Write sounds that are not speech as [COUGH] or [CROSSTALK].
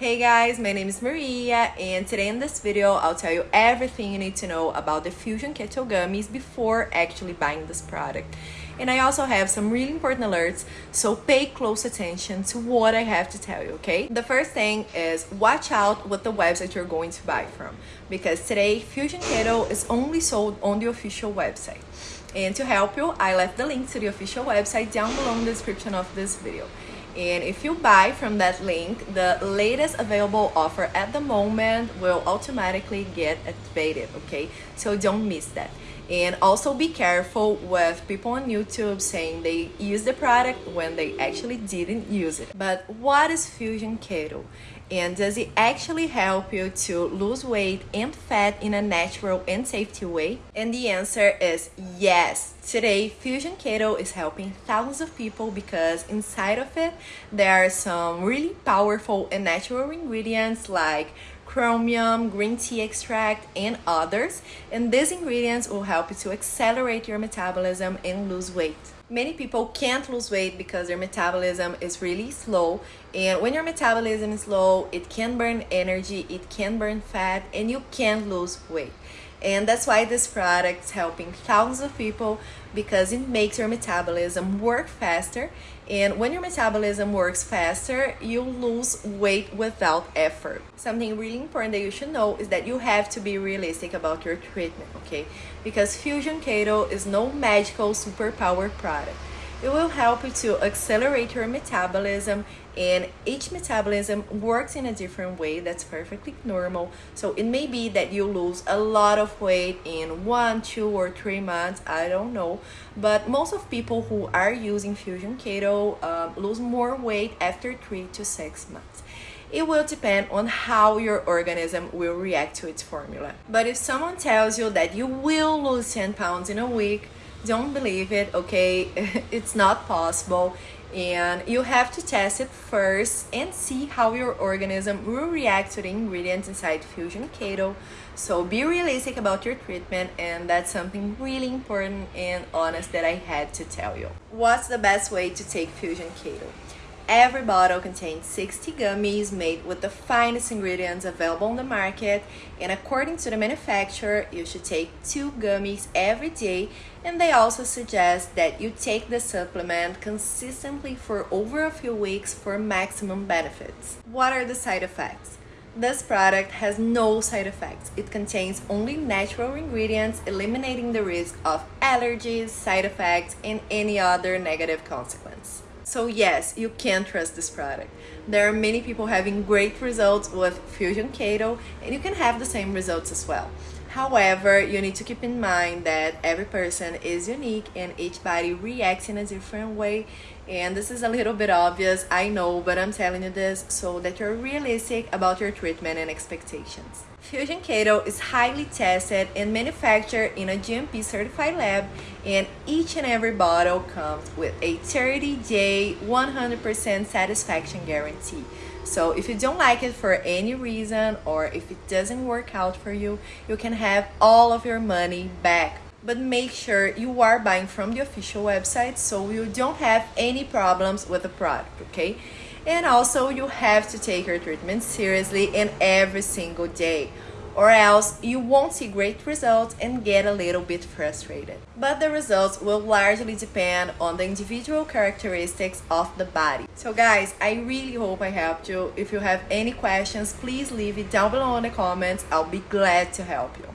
Hey guys, my name is Maria and today in this video I'll tell you everything you need to know about the Fusion Keto Gummies before actually buying this product. And I also have some really important alerts, so pay close attention to what I have to tell you, okay? The first thing is watch out with the website you're going to buy from because today Fusion Keto is only sold on the official website. And to help you, I left the link to the official website down below in the description of this video and if you buy from that link the latest available offer at the moment will automatically get activated okay so don't miss that and also be careful with people on YouTube saying they use the product when they actually didn't use it. But what is Fusion Keto? And does it actually help you to lose weight and fat in a natural and safety way? And the answer is yes. Today, Fusion Keto is helping thousands of people because inside of it, there are some really powerful and natural ingredients like chromium, green tea extract, and others. And these ingredients will help you to accelerate your metabolism and lose weight. Many people can't lose weight because their metabolism is really slow. And when your metabolism is low, it can burn energy, it can burn fat, and you can't lose weight. And that's why this product is helping thousands of people because it makes your metabolism work faster. And when your metabolism works faster, you lose weight without effort. Something really important that you should know is that you have to be realistic about your treatment, okay? Because Fusion Keto is no magical superpower product. It will help you to accelerate your metabolism and each metabolism works in a different way that's perfectly normal. So it may be that you lose a lot of weight in one two or three months i don't know. But most of people who are using fusion keto um, lose more weight after three to six months. It will depend on how your organism will react to its formula. But if someone tells you that you will lose 10 pounds in a week, don't believe it, okay? [LAUGHS] it's not possible and you have to test it first and see how your organism will react to the ingredients inside Fusion Keto. So be realistic about your treatment and that's something really important and honest that I had to tell you. What's the best way to take Fusion Keto? Every bottle contains 60 gummies made with the finest ingredients available on the market and according to the manufacturer, you should take two gummies every day and they also suggest that you take the supplement consistently for over a few weeks for maximum benefits. What are the side effects? This product has no side effects. It contains only natural ingredients, eliminating the risk of allergies, side effects, and any other negative consequence. So yes, you can trust this product. There are many people having great results with Fusion Keto and you can have the same results as well. However, you need to keep in mind that every person is unique and each body reacts in a different way. And this is a little bit obvious, I know, but I'm telling you this so that you're realistic about your treatment and expectations. Fusion Keto is highly tested and manufactured in a GMP certified lab, and each and every bottle comes with a 30 day 100% satisfaction guarantee. So if you don't like it for any reason or if it doesn't work out for you, you can have all of your money back. But make sure you are buying from the official website so you don't have any problems with the product, okay? And also you have to take your treatment seriously and every single day or else you won't see great results and get a little bit frustrated. But the results will largely depend on the individual characteristics of the body. So guys, I really hope I helped you. If you have any questions, please leave it down below in the comments. I'll be glad to help you.